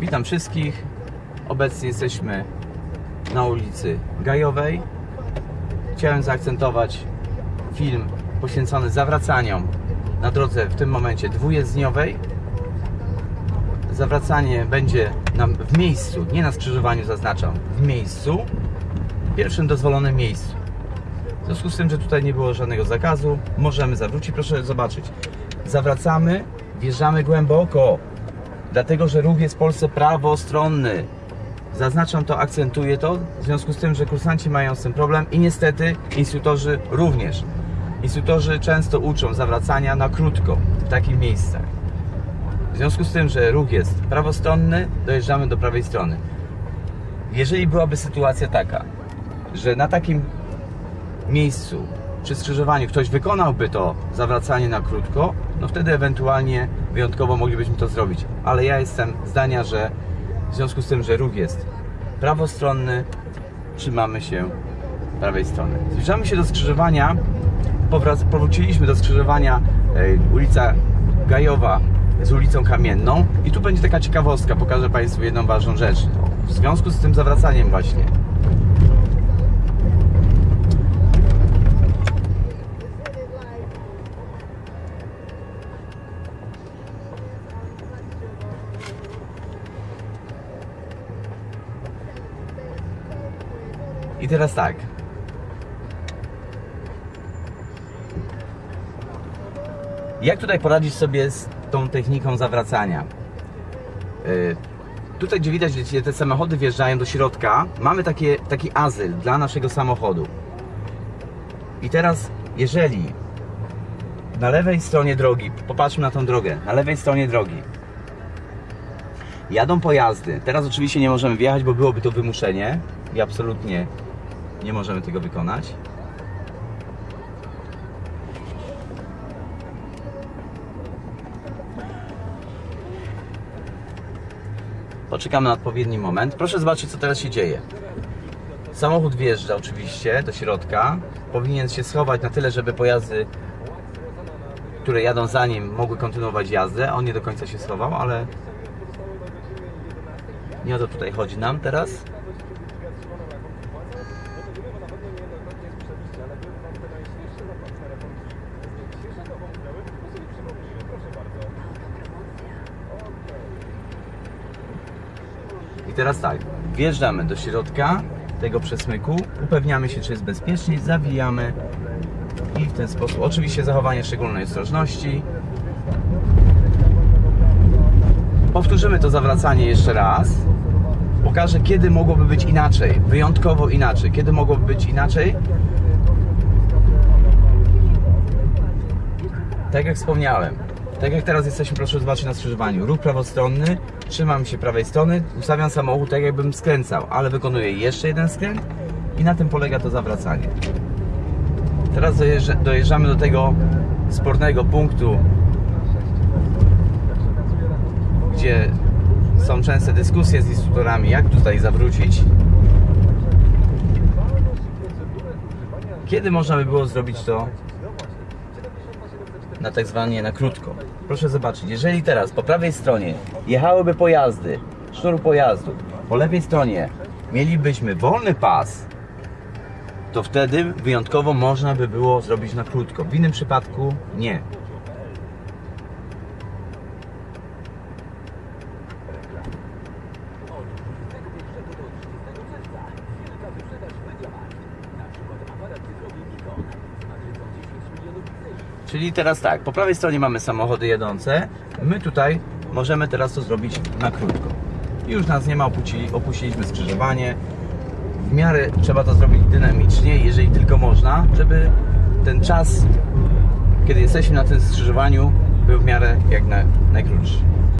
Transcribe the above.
Witam wszystkich. Obecnie jesteśmy na ulicy Gajowej. Chciałem zaakcentować film poświęcony zawracaniom na drodze w tym momencie dwujezdniowej. Zawracanie będzie nam w miejscu, nie na skrzyżowaniu zaznaczam, w miejscu, pierwszym dozwolonym miejscu. W związku z tym, że tutaj nie było żadnego zakazu, możemy zawrócić. Proszę zobaczyć. Zawracamy, wjeżdżamy głęboko, dlatego że ruch jest w Polsce prawostronny. Zaznaczam to, akcentuję to, w związku z tym, że kursanci mają z tym problem i niestety instruktorzy również. Instruktorzy często uczą zawracania na krótko w takich miejscach. W związku z tym, że ruch jest prawostronny, dojeżdżamy do prawej strony. Jeżeli byłaby sytuacja taka, że na takim miejscu przy skrzyżowaniu ktoś wykonałby to zawracanie na krótko, no wtedy ewentualnie wyjątkowo moglibyśmy to zrobić. Ale ja jestem zdania, że w związku z tym, że ruch jest prawostronny, trzymamy się prawej strony. Zbliżamy się do skrzyżowania. Powróciliśmy do skrzyżowania e, ulica Gajowa z ulicą Kamienną i tu będzie taka ciekawostka, pokażę Państwu jedną ważną rzecz. W związku z tym zawracaniem właśnie I teraz tak. Jak tutaj poradzić sobie z tą techniką zawracania? Yy, tutaj, gdzie widać, gdzie te samochody wjeżdżają do środka, mamy takie, taki azyl dla naszego samochodu. I teraz, jeżeli na lewej stronie drogi, popatrzmy na tą drogę, na lewej stronie drogi jadą pojazdy. Teraz oczywiście nie możemy wjechać, bo byłoby to wymuszenie i absolutnie nie możemy tego wykonać. Poczekamy na odpowiedni moment. Proszę zobaczyć, co teraz się dzieje. Samochód wjeżdża oczywiście do środka. Powinien się schować na tyle, żeby pojazdy, które jadą za nim, mogły kontynuować jazdę. On nie do końca się schował, ale nie o to tutaj chodzi nam teraz. Teraz tak, wjeżdżamy do środka tego przesmyku, upewniamy się, czy jest bezpiecznie, zawijamy i w ten sposób, oczywiście zachowanie szczególnej ostrożności. Powtórzymy to zawracanie jeszcze raz. Pokażę, kiedy mogłoby być inaczej, wyjątkowo inaczej. Kiedy mogłoby być inaczej? Tak jak wspomniałem, tak jak teraz jesteśmy, proszę zobaczyć na skrzyżowaniu. Ruch prawostronny, trzymam się prawej strony, ustawiam samochód tak jakbym skręcał, ale wykonuję jeszcze jeden skręt i na tym polega to zawracanie. Teraz dojeżdża, dojeżdżamy do tego spornego punktu, gdzie są częste dyskusje z instruktorami, jak tutaj zawrócić. Kiedy można by było zrobić to na tak zwanie na krótko? Proszę zobaczyć, jeżeli teraz po prawej stronie jechałyby pojazdy, sznur pojazdu, po lewej stronie mielibyśmy wolny pas, to wtedy wyjątkowo można by było zrobić na krótko. W innym przypadku nie. Czyli teraz tak, po prawej stronie mamy samochody jadące, my tutaj możemy teraz to zrobić na krótko. Już nas nie ma, opuścili, opuściliśmy skrzyżowanie. W miarę trzeba to zrobić dynamicznie, jeżeli tylko można, żeby ten czas, kiedy jesteśmy na tym skrzyżowaniu, był w miarę jak na, najkrótszy.